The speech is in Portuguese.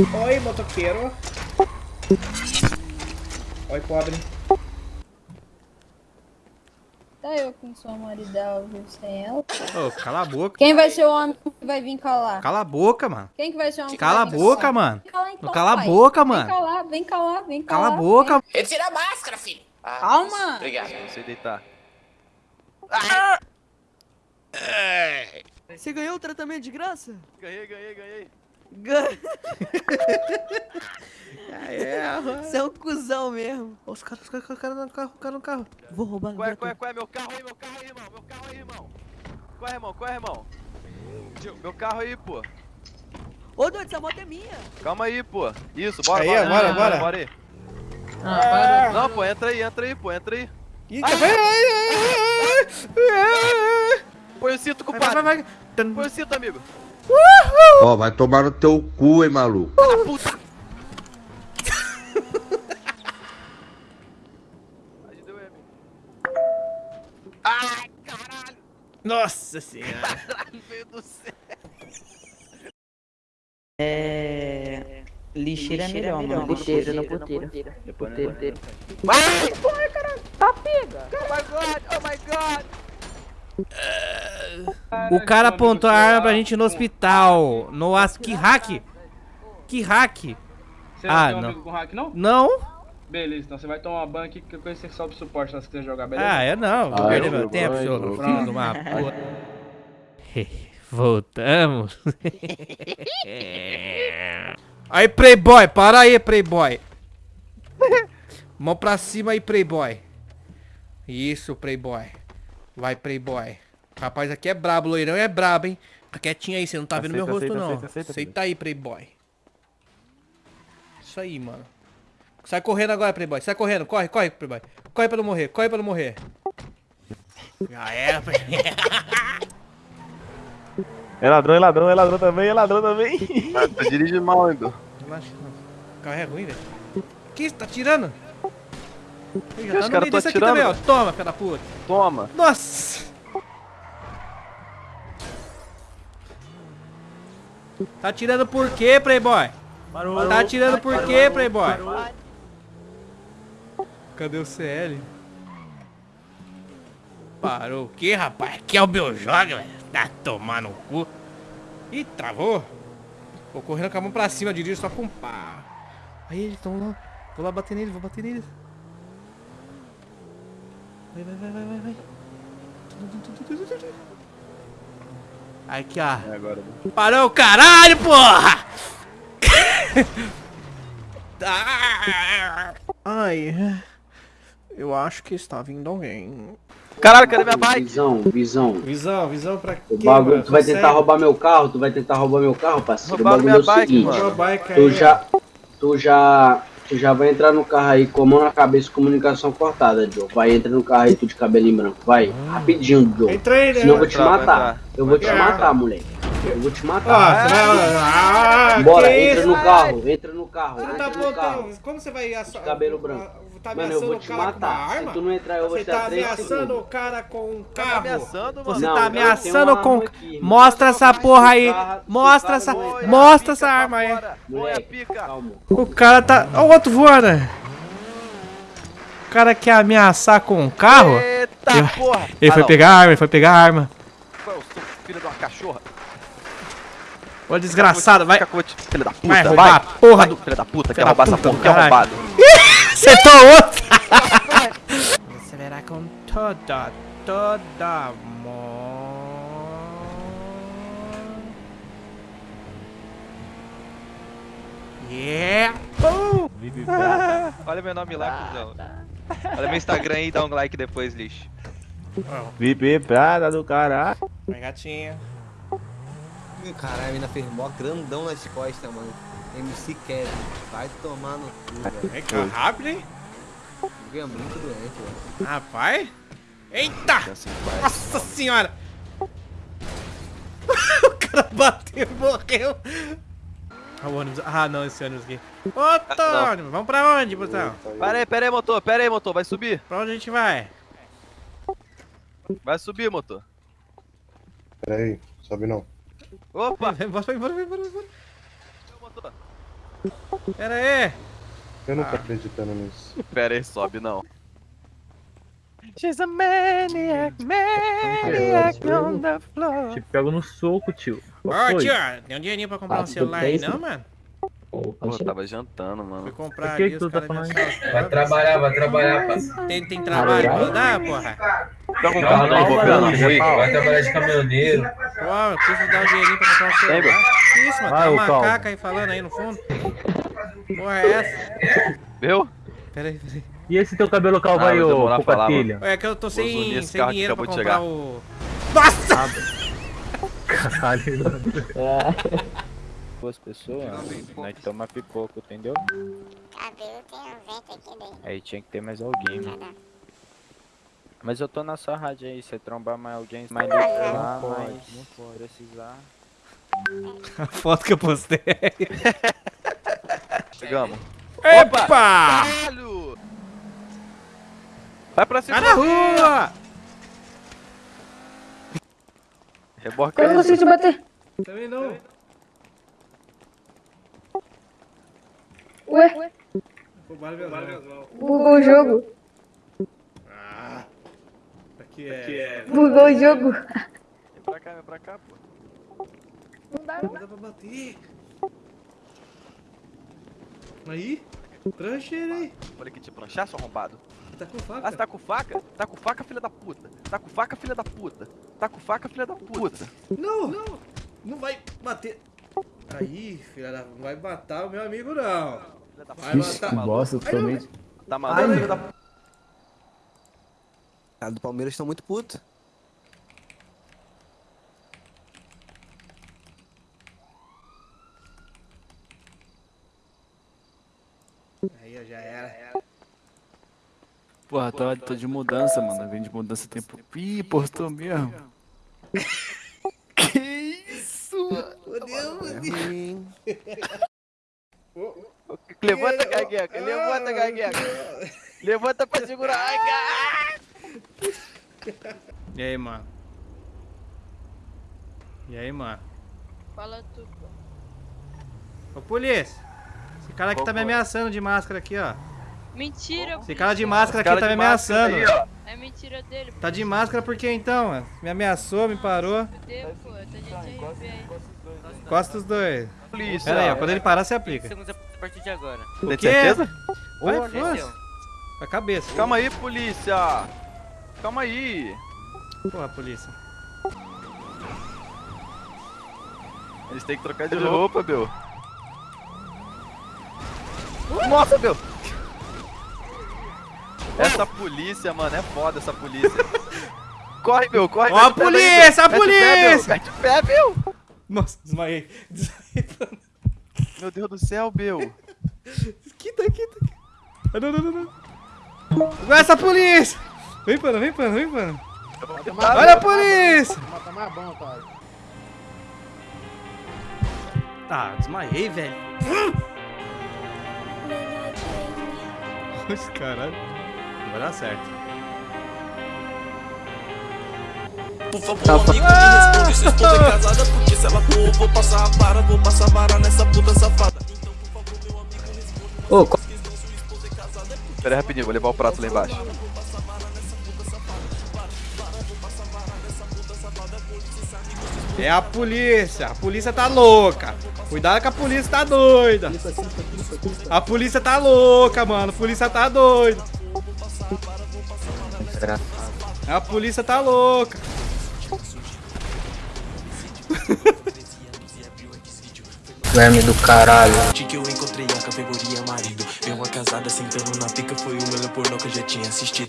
Oi, motoqueiro. Oi, pobre. Tá eu com sua maridão, viu, sem ela. Ô, cala a boca. Quem vai ser o homem que vai vir calar? Cala a boca, mano. Quem que vai ser o homem que Cala a vai vir boca, calar? mano. Vem calar então, Não cala a pai. boca, Vem mano. calar, vem calar, vem Cala calar. a boca. Retira a máscara, filho. Ah, Calma. Obrigado. Você deitar. Você ganhou o tratamento de graça? Ganhei, ganhei, ganhei. Ganhou. É, Você é um cuzão mesmo. Os caras, os caras, os caras no carro, o cara no carro. Vou roubar Qual é, qual é, qual é? Meu carro aí, meu carro aí, irmão. Meu carro aí, irmão. Qual é, irmão? Qual é, irmão? Meu carro aí, pô. Ô, doido, essa moto é minha. Calma aí, pô. Isso, bora, Aí, bora, bora, bora, bora. bora aí. Ah, Não, pô, entra aí, entra aí, pô, entra aí. Ih, tá- Ai, ai, ai, ai, ai. Põe o cinto, Vai, compadre. vai, vai. Tan- Põe o cinto, amigo. Ó, vai tomar no teu cu, hein, maluco. Puta. Ai, caralho. Nossa senhora. Caralho, veio do céu. É. Lixeira é melhor, mano. Lixeira no puteiro. No puteiro. Vai! Corre, caralho. Tá pega. Oh my god, oh my god. O cara apontou a arma pra gente no hospital. No as... Que hack? Que hack? Você Ah, não tem um não. amigo com hack, não? Não? Beleza, então você vai tomar banho aqui, que coisa você sobe suporte lá se quiser jogar, beleza? Ah, eu não. Vou Ah, perder eu meu tempo, seu filho de uma porra. Voltamos. Aí, Playboy, para aí, Playboy. Mão pra cima aí, Playboy. Isso, Playboy. Vai, Playboy. Rapaz, aqui é brabo, loirão é brabo, hein? Fica quietinho aí, você não tá vendo meu rosto, aceita, não. aceita, aceita, Aceita aí, Playboy. Isso aí, mano. Sai correndo agora, Playboy. Sai correndo. Corre, corre, Playboy. Corre pra não morrer, corre pra não morrer. Já era, Playboy. É ladrão, é ladrão, é ladrão também, é ladrão também. Tá dirigindo mal, ainda. Relaxa, não. O carro é ruim, velho. Que isso? Tá tirando? Já Os tá no caras meio tão desse aqui atirando, também, ó. Toma, filha da puta. Toma. Nossa! Tá atirando por quê, Playboy? Tá atirando por quê, Playboy? Cadê o CL? Parou o quê, rapaz? Aqui é o meu jogo, velho. Tá tomando no cu. Ih, travou. Vou correndo com a mão pra cima, dirijo só com pá. Aí eles estão lá. Vou lá bater neles, vou bater neles. Vai, vai, vai, vai, vai, vai. Aqui, ó. É agora. Parou o caralho, porra! Ai, eu acho que está vindo alguém. Caralho, cadê minha bike? Visão, visão. Visão, visão pra quê, O bagulho, mano? tu vai Consegue? tentar roubar meu carro, tu vai tentar roubar meu carro, parceiro. Roubaram o bagulho é o minha bike, seguinte, mano. Tu já, tu já, tu já vai entrar no carro aí com a mão na cabeça, comunicação cortada, Joe. Vai, entra no carro aí, tu de cabelinho branco, vai, rapidinho, Joe. Entrei, né? Senão eu vou te matar, entrar. eu vou te matar, moleque. Eu vou te Ah, matar. você vai... Ah, Bora, entra isso? no carro, entra no carro, tá entra no carro. Como você vai assar... cabelo branco. Tá Mano, eu ameaçando vou o te cara com uma matar. Se arma? tu não entrar, eu vou Você te dar tá 3 ameaçando segundos. o cara com um Tá carro? ameaçando, mano. Você Não, tá eu ameaçando com... arma aqui. Mostra essa porra aí. Cara, Mostra essa... não Põe a Mostra essa arma aí. fora. Põe a Moleque, pica. calma. O cara tá... Olha o outro voando. O cara quer ameaçar com um carro? Eita Eu- porra. Ele Ah, foi não. pegar a arma, ele foi pegar a arma. Qual é o seu filho de uma cachorra? Ô desgraçado, vai... Filho da puta. Vai roubar a porra Vai, do- Filho da puta, quer roubar essa porra, quer caralho. Acertou outro! Acelerar com toda, toda amor. Yeah! Pum! Olha meu nome lá, cuzão. Olha meu Instagram aí e dá um like depois, lixo. VIP Prada do caralho. Vai, gatinha. Caralho, a mina fez mó grandão nas costas, mano. MC Kevin, vai tomar no cu, velho. Vem cá, rápido, hein? É muito doente, velho. Rapaz! Eita! Assim vai. Nossa senhora! o cara bateu e morreu. Ah, o ônibus. Ah, não, esse ônibus aqui. Outro não. ônibus. Vamos pra onde, Botão? Pera aí, pera aí, motor, pera aí, motor, vai subir. Pra onde a gente vai? Vai subir, motor. Pera aí, sobe não. Opa, Vai, Bora, vai, bora, vai, bora, bora. Motor. Pera aí. Eu não tô acreditando nisso. Pera aí, sobe não. She's a maniac, maniac on the floor. Te pego no soco, tio. Ó, foi? tio, tem um dinheirinho pra comprar Ah, um celular aí, não, mano? Pô, eu tava jantando, Fui mano. comprar Por que ali, que os tu tá falando. Vai trabalhar, vai trabalhar. Tem, tem trabalho pra dar, porra? Tá com carro não, na rua. Vai trabalhar de caminhoneiro. Pô, eu preciso dar um dinheirinho pra comprar um celular. Que isso, mano? Vai, Tem uma calma. macaca aí falando aí no fundo. Porra é essa? Viu? Pera aí, pera aí. E esse teu cabelo calvo Ah, aí, ô demorar a falar, Cocatilha? Ué, É que eu tô sem, sem dinheiro pra comprar chegar. o... Nossa! Caralho. Duas pessoas, nós toma pipoco, entendeu? Cabelo tem um vento aqui dentro. Aí tinha que ter mais alguém, mano. Mas eu tô na sua rádio aí, se trombar mais alguém, mais Não lá, pode, mas não pode. precisar. A foto que eu postei. Chegamos. Opa! Caralho! Vai pra cima. Vai na rua! Reboca Eu não consigo te bater. Também não. Ué, Roubaram minhas mãos. bugou o jogo. Ah, aqui é... Bugou o jogo. Vem pra cá, vem pra cá, pô. Não dá, Não dá pra bater. Aí, ele aí. Olha aqui te pranchar, seu arrombado. Tá com Ah, faca. você tá com faca? Tá com faca, filha da puta. Tá com faca, filha da puta. Tá com faca, filha da puta. Não, não, não vai bater. Aí, filha da... Não vai matar o meu amigo, não. Filha da Vai puta. matar. Tá maluco? Bosta, totalmente. Tá maluco, filha da puta. Cara do Palmeiras estão muito putos. Aí, ó, já era. Porra, tô, tô de mudança, mano. Vem de mudança tempo. Ih, postou mesmo. que isso? Levanta, gagueca. Levanta, gagueca. Levanta pra segurar. Ai, ga- E aí, mano? E aí, mano? Fala tu, pô. Ô, polícia. Esse cara aqui tá me ameaçando de máscara aqui, ó. Mentira, Esse cara de máscara Cara aqui tá de me ameaçando. aí, ó. É mentira dele, Tá de máscara por quê então, mano? Me ameaçou, me parou. Fudeu, pô. Tá gente aí. Costa os dois. Polícia. Pera aí, ó. Quando ele parar, você aplica. a partir de agora. O Tem quê? certeza? Vai, força. A cabeça. Calma aí, polícia. Calma aí. Porra, polícia. Eles têm que trocar de roupa, meu. Nossa, meu. Essa polícia, mano, é foda essa polícia. Corre, meu, corre. Ó a mete o pé daí, polícia, a polícia! Mete o pé, meu. Nossa, desmaiei. Desmaiei. Meu Deus do céu, meu. Quita, quita. Ah, não, não, não, não. Vai essa polícia! Vem, pana, vem, pana, vem, pana. Olha a polícia! Mata mais bom, cara. Tá, desmaiei, velho. Esse caralho. Não vai dar certo. Por favor, amigo, me responde se é casada Porque se ela for, vou passar a vara Vou passar a vara nessa puta safada Então, por favor, meu amigo, responde Ô, co- Pera aí, rapidinho, vou levar o prato lá embaixo. É a polícia. A polícia tá louca. Cuidado que a polícia tá doida. A polícia tá louca, mano. A polícia tá doida. A polícia tá louca. Verme do caralho. Que eu encontrei a categoria marido Veio uma casada sentando na pica Foi o melhor pornô que eu já tinha assistido